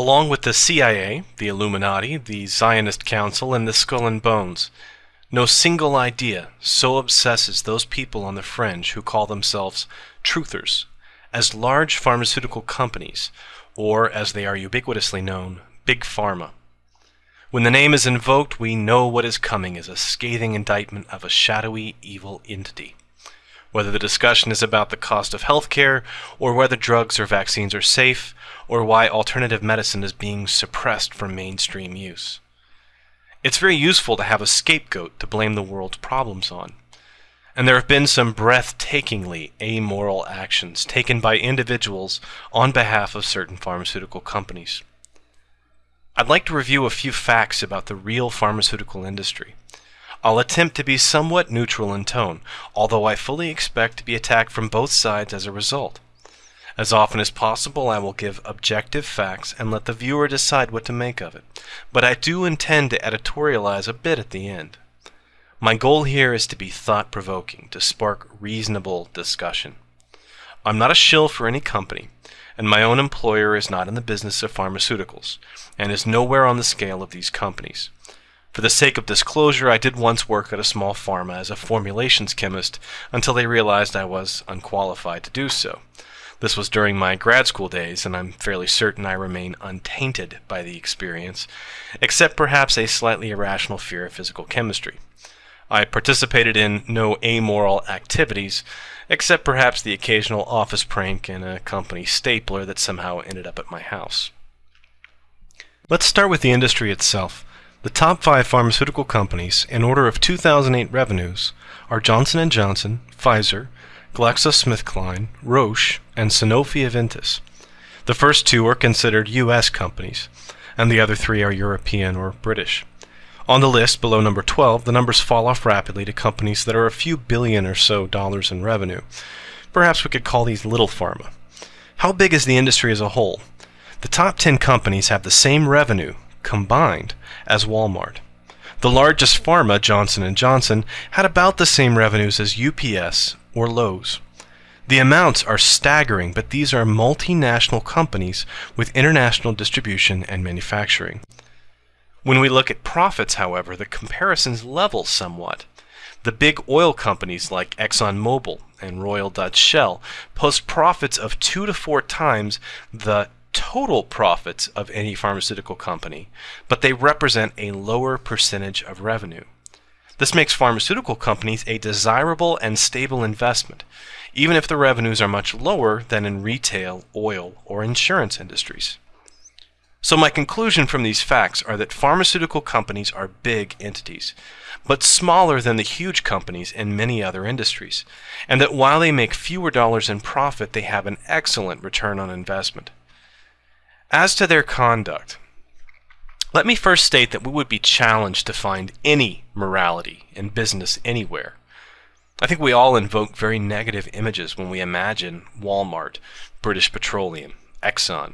along with the CIA, the Illuminati, the Zionist Council, and the Skull and Bones. No single idea so obsesses those people on the fringe who call themselves truthers as large pharmaceutical companies, or as they are ubiquitously known, Big Pharma. When the name is invoked, we know what is coming as a scathing indictment of a shadowy, evil entity. Whether the discussion is about the cost of healthcare, or whether drugs or vaccines are safe, or why alternative medicine is being suppressed from mainstream use. It's very useful to have a scapegoat to blame the world's problems on. And there have been some breathtakingly amoral actions taken by individuals on behalf of certain pharmaceutical companies. I'd like to review a few facts about the real pharmaceutical industry. I'll attempt to be somewhat neutral in tone, although I fully expect to be attacked from both sides as a result. As often as possible, I will give objective facts and let the viewer decide what to make of it, but I do intend to editorialize a bit at the end. My goal here is to be thought provoking, to spark reasonable discussion. I'm not a shill for any company, and my own employer is not in the business of pharmaceuticals, and is nowhere on the scale of these companies. For the sake of disclosure, I did once work at a small pharma as a formulations chemist until they realized I was unqualified to do so. This was during my grad school days, and I'm fairly certain I remain untainted by the experience, except perhaps a slightly irrational fear of physical chemistry. I participated in no amoral activities, except perhaps the occasional office prank and a company stapler that somehow ended up at my house. Let's start with the industry itself. The top five pharmaceutical companies, in order of 2008 revenues, are Johnson & Johnson, Pfizer, GlaxoSmithKline, Roche, and Sanofi Aventis. The first two are considered U.S. companies, and the other three are European or British. On the list, below number 12, the numbers fall off rapidly to companies that are a few billion or so dollars in revenue. Perhaps we could call these little pharma. How big is the industry as a whole? The top 10 companies have the same revenue, combined, as Walmart. The largest pharma, Johnson & Johnson, had about the same revenues as UPS or Lowe's. The amounts are staggering, but these are multinational companies with international distribution and manufacturing. When we look at profits, however, the comparisons level somewhat. The big oil companies like ExxonMobil and Royal Dutch Shell post profits of two to four times the total profits of any pharmaceutical company, but they represent a lower percentage of revenue. This makes pharmaceutical companies a desirable and stable investment, even if the revenues are much lower than in retail, oil, or insurance industries. So my conclusion from these facts are that pharmaceutical companies are big entities, but smaller than the huge companies in many other industries, and that while they make fewer dollars in profit, they have an excellent return on investment. As to their conduct, let me first state that we would be challenged to find any morality in business anywhere. I think we all invoke very negative images when we imagine Walmart, British Petroleum, Exxon,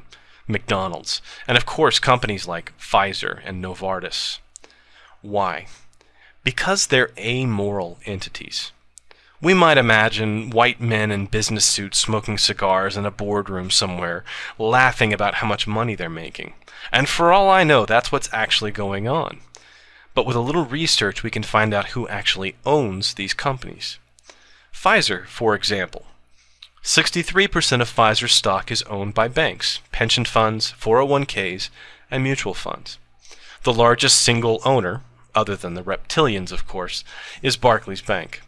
McDonald's, and of course companies like Pfizer and Novartis. Why? Because they're amoral entities. We might imagine white men in business suits smoking cigars in a boardroom somewhere, laughing about how much money they're making. And for all I know, that's what's actually going on. But with a little research, we can find out who actually owns these companies. Pfizer, for example. 63% of Pfizer's stock is owned by banks, pension funds, 401ks, and mutual funds. The largest single owner, other than the reptilians, of course, is Barclays Bank.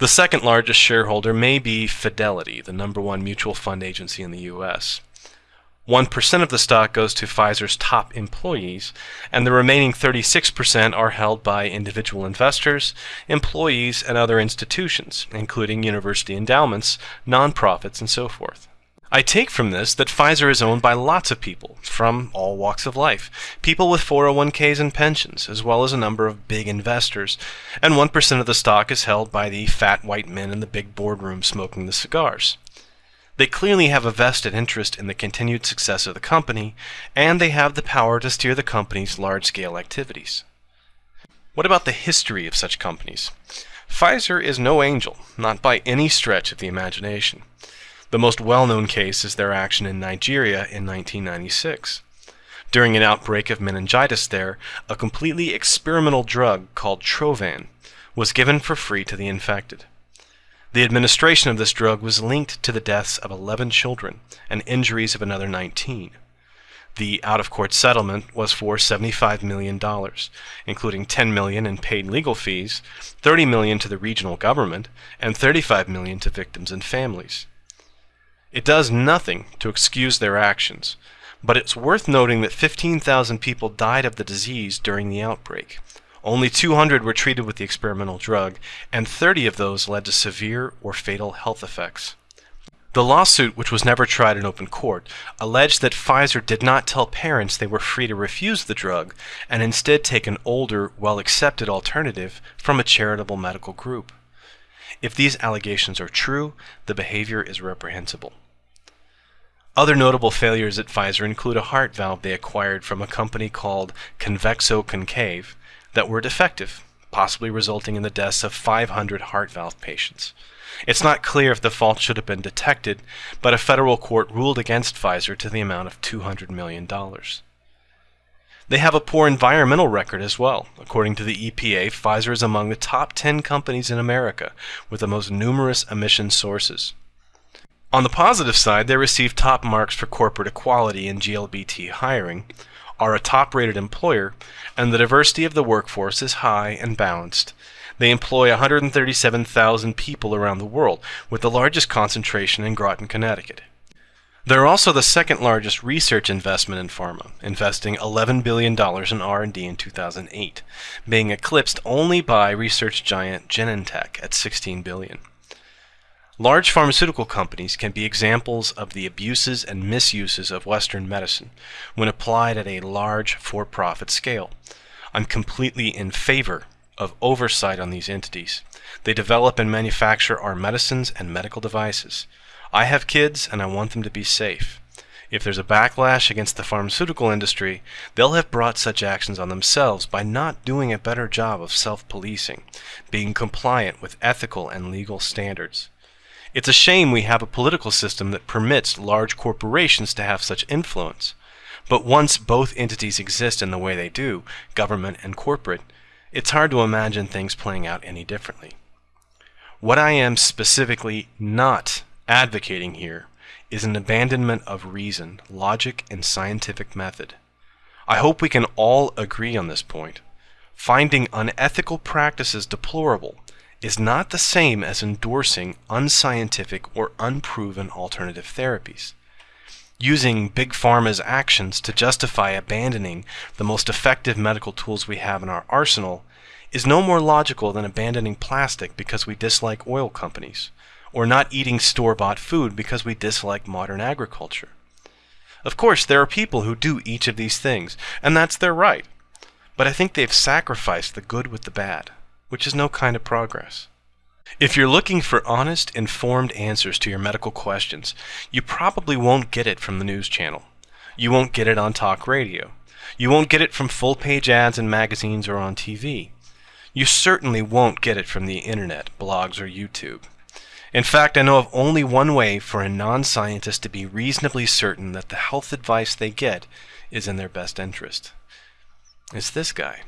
The second largest shareholder may be Fidelity, the number one mutual fund agency in the U.S. 1% of the stock goes to Pfizer's top employees, and the remaining 36% are held by individual investors, employees, and other institutions, including university endowments, nonprofits, and so forth. I take from this that Pfizer is owned by lots of people from all walks of life, people with 401ks and pensions, as well as a number of big investors, and 1% of the stock is held by the fat white men in the big boardroom smoking the cigars. They clearly have a vested interest in the continued success of the company, and they have the power to steer the company's large-scale activities. What about the history of such companies? Pfizer is no angel, not by any stretch of the imagination. The most well-known case is their action in Nigeria in 1996. During an outbreak of meningitis there, a completely experimental drug called Trovan was given for free to the infected. The administration of this drug was linked to the deaths of 11 children and injuries of another 19. The out-of-court settlement was for $75 million, including 10 million in paid legal fees, 30 million to the regional government, and 35 million to victims and families. It does nothing to excuse their actions, but it's worth noting that 15,000 people died of the disease during the outbreak. Only 200 were treated with the experimental drug, and 30 of those led to severe or fatal health effects. The lawsuit, which was never tried in open court, alleged that Pfizer did not tell parents they were free to refuse the drug and instead take an older, well-accepted alternative from a charitable medical group. If these allegations are true, the behavior is reprehensible. Other notable failures at Pfizer include a heart valve they acquired from a company called Convexo Concave that were defective, possibly resulting in the deaths of 500 heart valve patients. It's not clear if the fault should have been detected, but a federal court ruled against Pfizer to the amount of $200 million. They have a poor environmental record as well. According to the EPA, Pfizer is among the top 10 companies in America with the most numerous emission sources. On the positive side, they receive top marks for corporate equality in GLBT hiring, are a top-rated employer, and the diversity of the workforce is high and balanced. They employ 137,000 people around the world, with the largest concentration in Groton, Connecticut. They're also the second largest research investment in pharma, investing $11 billion in R&D in 2008, being eclipsed only by research giant Genentech at 16 billion. Large pharmaceutical companies can be examples of the abuses and misuses of Western medicine when applied at a large for-profit scale. I'm completely in favor of oversight on these entities. They develop and manufacture our medicines and medical devices. I have kids and I want them to be safe. If there's a backlash against the pharmaceutical industry, they'll have brought such actions on themselves by not doing a better job of self-policing, being compliant with ethical and legal standards. It's a shame we have a political system that permits large corporations to have such influence. But once both entities exist in the way they do, government and corporate, it's hard to imagine things playing out any differently. What I am specifically not advocating here is an abandonment of reason, logic, and scientific method. I hope we can all agree on this point. Finding unethical practices deplorable is not the same as endorsing unscientific or unproven alternative therapies using Big Pharma's actions to justify abandoning the most effective medical tools we have in our arsenal is no more logical than abandoning plastic because we dislike oil companies, or not eating store-bought food because we dislike modern agriculture. Of course, there are people who do each of these things, and that's their right. But I think they've sacrificed the good with the bad, which is no kind of progress. If you're looking for honest, informed answers to your medical questions, you probably won't get it from the news channel. You won't get it on talk radio. You won't get it from full-page ads in magazines or on TV. You certainly won't get it from the internet, blogs, or YouTube. In fact, I know of only one way for a non-scientist to be reasonably certain that the health advice they get is in their best interest. It's this guy.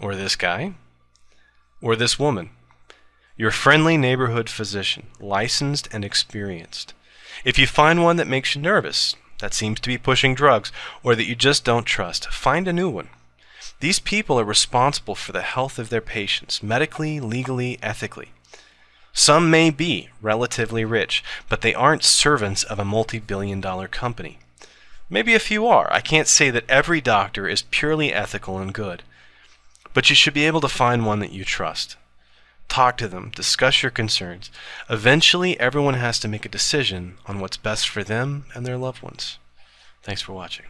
Or this guy. Or this woman. Your friendly neighborhood physician, licensed and experienced. If you find one that makes you nervous, that seems to be pushing drugs, or that you just don't trust, find a new one. These people are responsible for the health of their patients, medically, legally, ethically. Some may be relatively rich, but they aren't servants of a multi-billion dollar company. Maybe a few are. I can't say that every doctor is purely ethical and good. But you should be able to find one that you trust talk to them, discuss your concerns. Eventually, everyone has to make a decision on what's best for them and their loved ones. Thanks for watching.